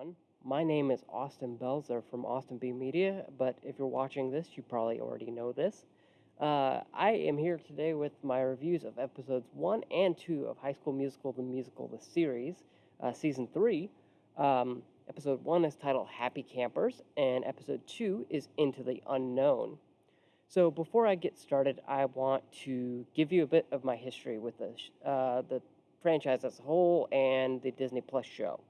everyone. My name is Austin Belzer from Austin B Media, but if you're watching this, you probably already know this. Uh, I am here today with my reviews of episodes one and two of High School Musical: The Musical, the series, uh, season three. Um, episode one is titled Happy Campers, and episode two is Into the Unknown. So before I get started, I want to give you a bit of my history with the uh, the franchise as a whole and the Disney Plus show.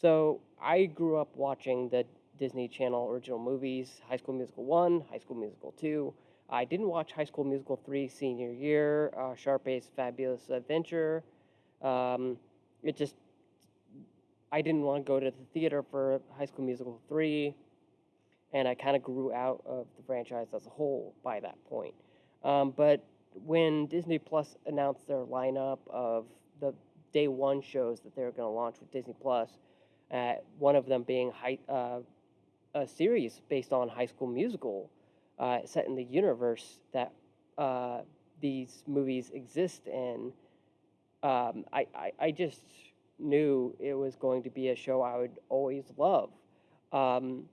So I grew up watching the Disney Channel original movies, High School Musical 1, High School Musical 2. I didn't watch High School Musical 3 senior year, uh, Sharpay's Fabulous Adventure. Um, it just, I didn't want to go to the theater for High School Musical 3, and I kind of grew out of the franchise as a whole by that point. Um, but when Disney Plus announced their lineup of the day one shows that they were going to launch with Disney Plus, uh, one of them being high, uh, a series based on High School Musical, uh, set in the universe that uh, these movies exist in. Um, I, I, I just knew it was going to be a show I would always love. Um,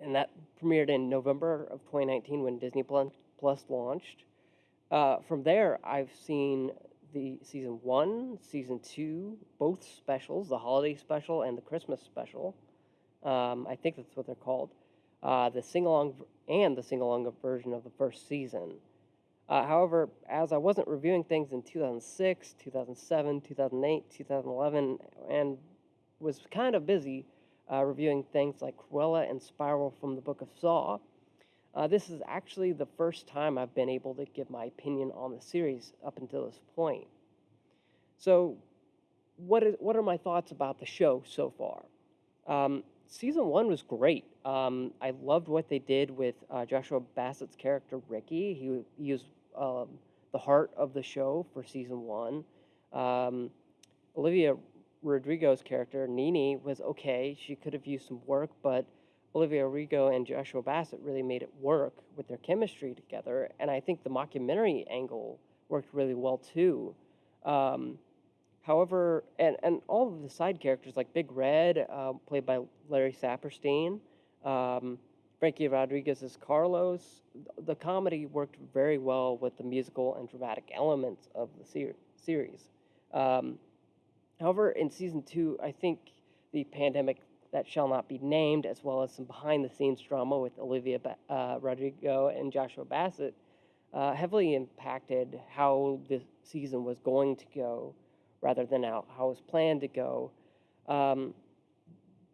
and that premiered in November of 2019 when Disney Plus launched. Uh, from there, I've seen the season one, season two, both specials, the holiday special and the Christmas special. Um, I think that's what they're called. Uh, the sing along and the sing along version of the first season. Uh, however, as I wasn't reviewing things in 2006, 2007, 2008, 2011, and was kind of busy uh, reviewing things like Cruella and Spiral from the Book of Saw, uh, this is actually the first time I've been able to give my opinion on the series up until this point. So, what is what are my thoughts about the show so far? Um, season one was great. Um, I loved what they did with uh, Joshua Bassett's character Ricky. He he was um, the heart of the show for season one. Um, Olivia Rodrigo's character Nini was okay. She could have used some work, but Olivia Rodrigo and Joshua Bassett really made it work with their chemistry together, and I think the mockumentary angle worked really well too. Um, however, and, and all of the side characters like Big Red, uh, played by Larry Saperstein, um, Frankie Rodriguez as Carlos, the comedy worked very well with the musical and dramatic elements of the ser- series. Um, however, in season two, I think the pandemic that shall not be named, as well as some behind the scenes drama with Olivia uh, Rodrigo and Joshua Bassett, uh, heavily impacted how the season was going to go rather than how, how it was planned to go. Um,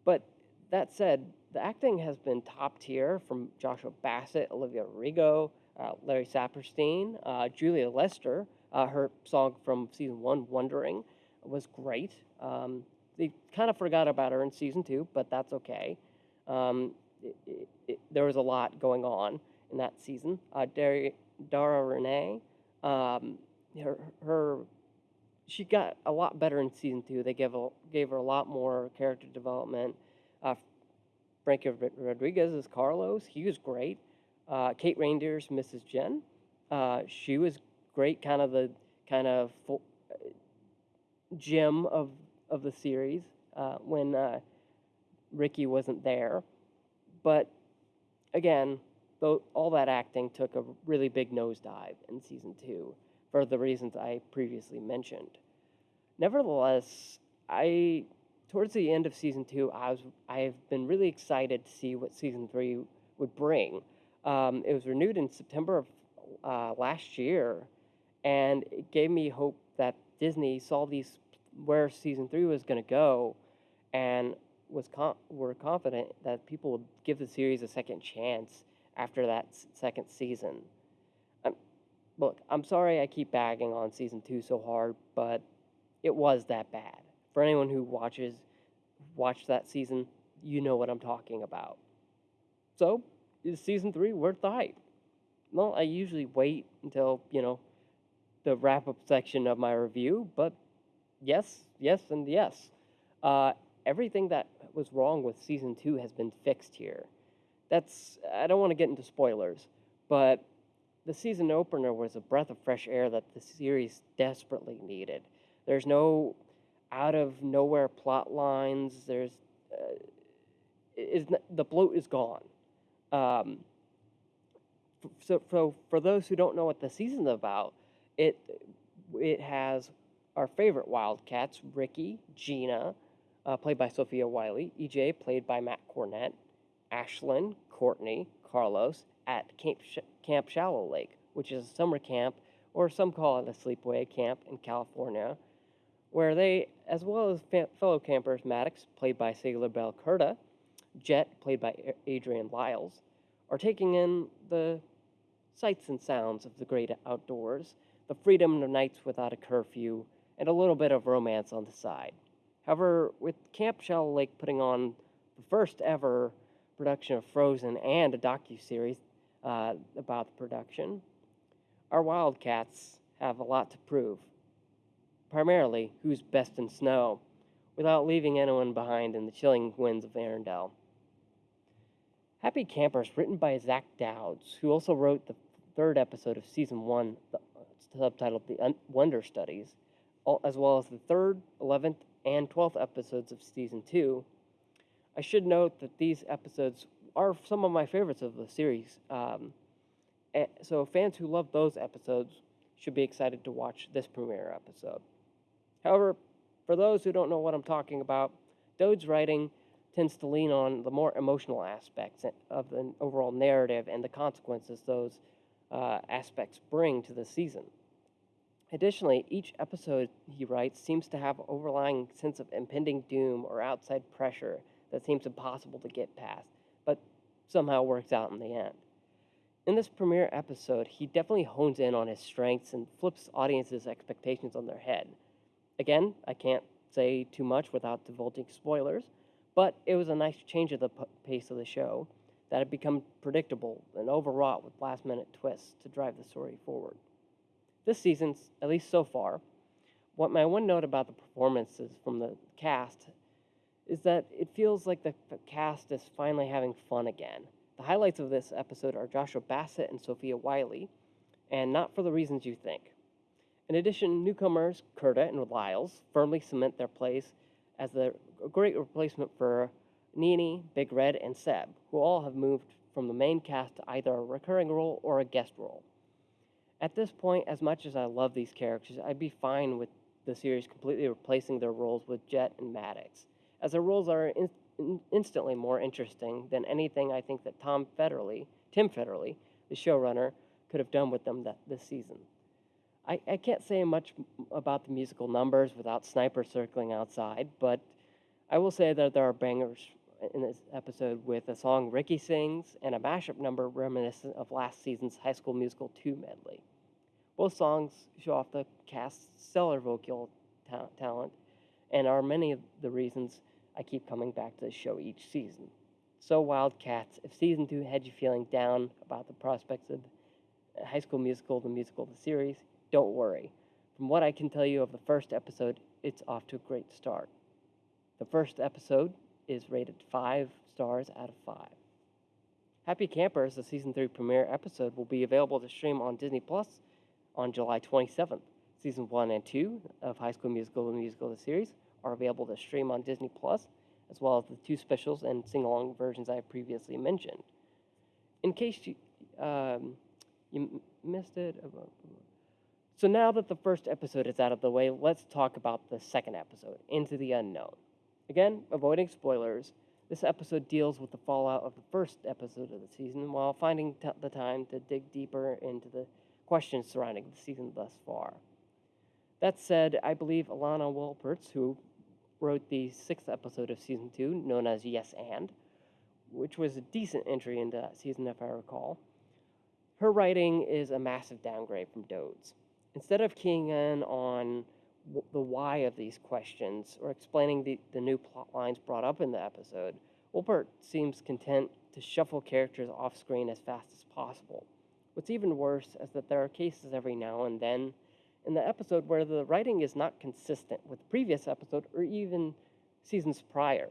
but that said, the acting has been top tier from Joshua Bassett, Olivia Rodrigo, uh, Larry Saperstein, uh, Julia Lester. Uh, her song from season one, Wondering, was great. Um, they kind of forgot about her in season two, but that's okay. Um, it, it, it, there was a lot going on in that season. Uh, Dara, Renee, um, her, her, she got a lot better in season two. They gave a, gave her a lot more character development. Uh, Frankie Rodriguez is Carlos. He was great. Uh, Kate Reinders Mrs. Jen. Uh, she was great. Kind of the kind of full, uh, gem of of the series uh, when uh, Ricky wasn't there. But again, though all that acting took a really big nosedive in season two for the reasons I previously mentioned. Nevertheless, I towards the end of season two, I was I've been really excited to see what season three would bring. Um, it was renewed in September of uh, last year, and it gave me hope that Disney saw these where season three was going to go, and was con- were confident that people would give the series a second chance after that s- second season. Um, look, I'm sorry I keep bagging on season two so hard, but it was that bad. For anyone who watches, watched that season, you know what I'm talking about. So, is season three worth the hype? Well, I usually wait until you know the wrap up section of my review, but yes, yes, and yes. Uh, everything that was wrong with season two has been fixed here. That's I don't want to get into spoilers, but the season opener was a breath of fresh air that the series desperately needed. There's no out of nowhere plot lines. There's is n- the bloat is gone. Um, so, so for those who don't know what the season's about, it it has our favorite Wildcats: Ricky, Gina, uh, played by Sofia Wylie, EJ, played by Matt Cornett, Ashlyn, Courtney, Carlos at Camp, Sh- camp Shallow Lake, which is a summer camp, or some call it a sleepaway camp in California, where they, as well as fa- fellow campers Maddox, played by Saylor Bell Curda, Jet, played by Adrian Lyles, are taking in the sights and sounds of the great outdoors, the freedom of nights without a curfew, and a little bit of romance on the side. However, with Camp Shallow Lake putting on the first ever production of Frozen and a docu-series uh, about the production, our Wildcats have a lot to prove. Primarily, who's best in snow, without leaving anyone behind in the chilling winds of Arendelle. Happy Campers, written by Zach Dodes, who also wrote the third episode of season one, subtitled The Un- Wonder Studies, as well as the third, 11th, and 12th episodes of season two. I should note that these episodes are some of my favorites of the series. Um, so fans who love those episodes should be excited to watch this premiere episode. However, for those who don't know what I'm talking about, Dodes' writing tends to lean on the more emotional aspects of the overall narrative and the consequences those uh, aspects bring to the season. Additionally, each episode he writes seems to have an overlying sense of impending doom or outside pressure that seems impossible to get past, but somehow works out in the end. In this premiere episode, he definitely hones in on his strengths and flips audiences' expectations on their head. Again, I can't say too much without divulging spoilers, but it was a nice change of the pace of the show that had become predictable and overwrought with last minute twists to drive the story forward. This season, at least so far, what my one note about the performances from the cast is that it feels like the cast is finally having fun again. The highlights of this episode are Joshua Bassett and Sofia Wylie, and not for the reasons you think. In addition, newcomers Curda and Lyles firmly cement their place as the great replacement for Nini, Big Red, and Seb, who all have moved from the main cast to either a recurring role or a guest role. At this point, as much as I love these characters, I'd be fine with the series completely replacing their roles with Jet and Maddox, as their roles are in, in, instantly more interesting than anything I think that Tom Federle, Tim Federle, the showrunner, could have done with them that, this season. I, I can't say much about the musical numbers without Sniper circling outside, but I will say that there are bangers in this episode with a song Ricky sings and a mashup number reminiscent of last season's High School Musical 2 medley. Both songs show off the cast's stellar vocal ta- talent and are many of the reasons I keep coming back to the show each season. So, Wildcats, if season 2 had you feeling down about the prospects of High School Musical, the musical, the series, don't worry. From what I can tell you of the first episode, it's off to a great start. The first episode is rated 5 stars out of 5. Happy Campers, the season 3 premiere episode, will be available to stream on Disney Plus on July 27th. Season 1 and 2 of High School Musical, the musical, the series, are available to stream on Disney Plus, as well as the two specials and sing along versions I previously mentioned. In case you, um, you missed it, uh, so now that the first episode is out of the way, let's talk about the second episode, Into the Unknown. Again, avoiding spoilers, this episode deals with the fallout of the first episode of the season while finding the time to dig deeper into the questions surrounding the season thus far. That said, I believe Alana Wilpertz, who wrote the sixth episode of season two, known as Yes and, which was a decent entry into that season if I recall, her writing is a massive downgrade from Dodes'. Instead of keying in on the why of these questions or explaining the, the new plot lines brought up in the episode, Wilbert seems content to shuffle characters off screen as fast as possible. What's even worse is that there are cases every now and then in the episode where the writing is not consistent with the previous episode or even seasons prior.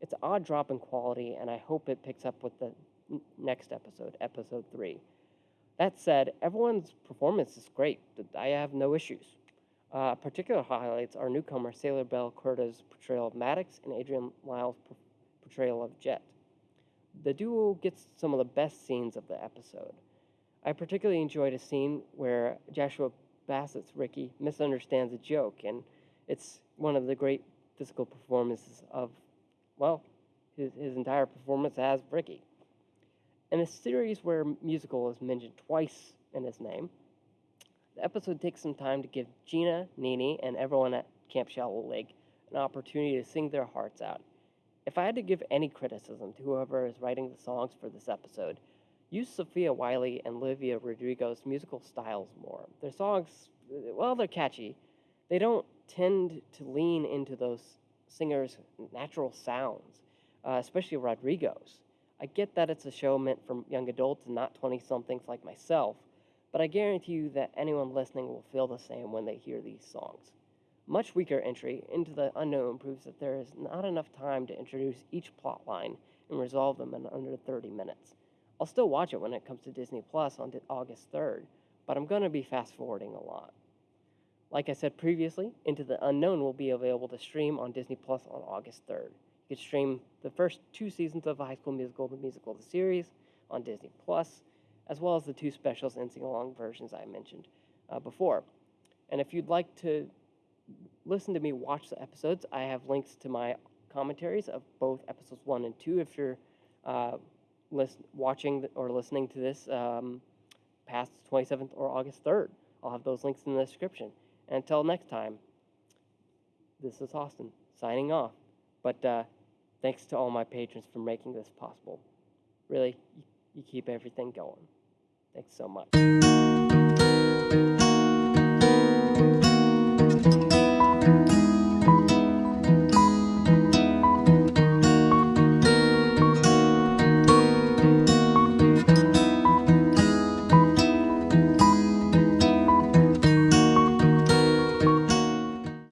It's an odd drop in quality, and I hope it picks up with the next episode, episode 3. That said, everyone's performance is great. I have no issues. Uh, particular highlights are newcomer Saylor Bell Curda's portrayal of Maddox and Adrian Lyle's portrayal of Jet. The duo gets some of the best scenes of the episode. I particularly enjoyed a scene where Joshua Bassett's Ricky misunderstands a joke, and it's one of the great physical performances of, well, his, his entire performance as Ricky. In a series where musical is mentioned twice in his name, the episode takes some time to give Gina, Nini, and everyone at Camp Shallow Lake an opportunity to sing their hearts out. If I had to give any criticism to whoever is writing the songs for this episode, use Sofia Wylie and Olivia Rodrigo's musical styles more. Their songs, well, they're catchy. They don't tend to lean into those singers' natural sounds, uh, especially Rodrigo's. I get that it's a show meant for young adults and not 20 somethings like myself, but I guarantee you that anyone listening will feel the same when they hear these songs. Much weaker entry into the unknown proves that there is not enough time to introduce each plot line and resolve them in under 30 minutes. I'll still watch it when it comes to Disney Plus on August 3rd, but I'm going to be fast forwarding a lot. Like I said previously, Into the Unknown will be available to stream on Disney Plus on August 3rd. You can stream the first two seasons of High School Musical, the musical, the series, on Disney Plus, as well as the two specials and sing along versions I mentioned uh, before. And if you'd like to listen to me watch the episodes, I have links to my commentaries of both episodes one and two. If you're uh, watching or listening to this um, past 27th or August 3rd, I'll have those links in the description. And until next time, this is Austin signing off. But uh, thanks to all my patrons for making this possible. Really, you, you keep everything going. Thanks so much.